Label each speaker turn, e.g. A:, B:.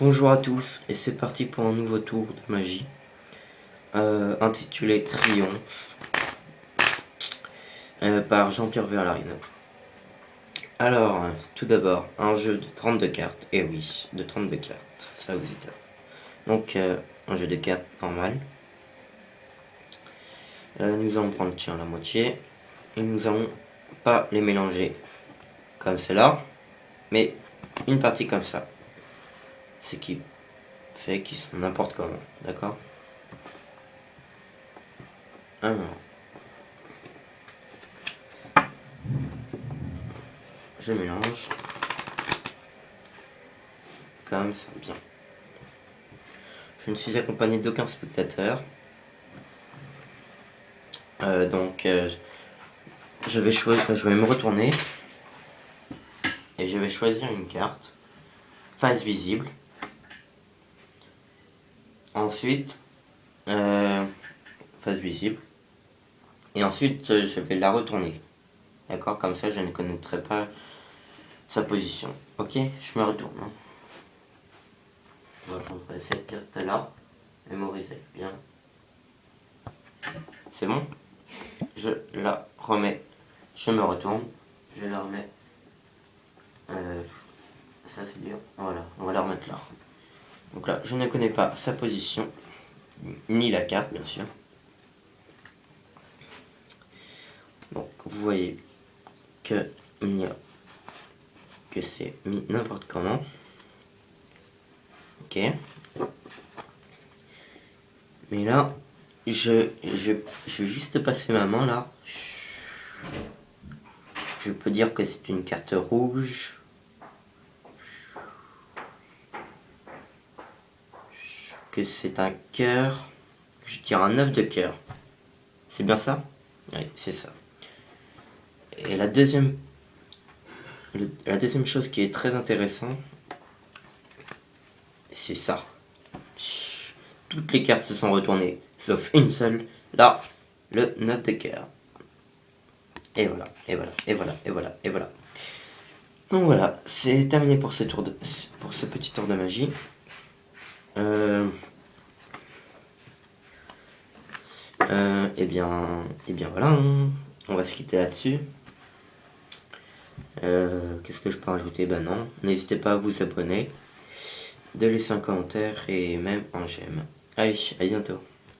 A: Bonjour à tous et c'est parti pour un nouveau tour de magie euh, intitulé Triomphe euh, par Jean-Pierre Verlarino. Alors, tout d'abord, un jeu de 32 cartes, et oui, de 32 cartes, ça vous êtes. Donc, euh, un jeu de cartes normal. nous allons prendre tiens, la moitié et nous allons pas les mélanger comme cela, mais une partie comme ça ce qui fait qu'ils sont n'importe comment, d'accord? Alors, je mélange comme ça, bien. Je ne suis accompagné d'aucun spectateur. Euh, donc, euh, je vais choisir, je vais me retourner et je vais choisir une carte face visible. Ensuite, euh, face visible. Et ensuite, euh, je vais la retourner. D'accord? Comme ça, je ne connaîtrai pas sa position. Ok? Je me retourne. Hein. On va prendre cette carte-là. Mémoriser bien. C'est bon? Je la remets. Je me retourne. Je la remets. Euh, ça c'est dur. Voilà, on va la remettre là. Donc là, je ne connais pas sa position, ni la carte, bien sûr. Donc, vous voyez que que c'est mis n'importe comment. Ok. Mais là, je, je, je vais juste passer ma main là. Je peux dire que c'est une carte rouge. Que c'est un cœur. Je tire un œuf de cœur. C'est bien ça? Oui, c'est ça. Et la deuxième, la deuxième chose qui est très intéressante, c'est ça. Toutes les cartes se sont retournées, sauf une seule. Là, le 9 de cœur. Et voilà, et voilà, et voilà, et voilà, et voilà. Donc voilà, c'est terminé pour ce, tour de, pour ce petit tour de magie. Euh, euh, et eh bien, et eh bien voilà, hein. on va se quitter là-dessus. Euh, qu'est-ce que je peux rajouter? Ben non, n'hésitez pas à vous abonner, de laisser un commentaire et même un j'aime. Allez, à bientôt.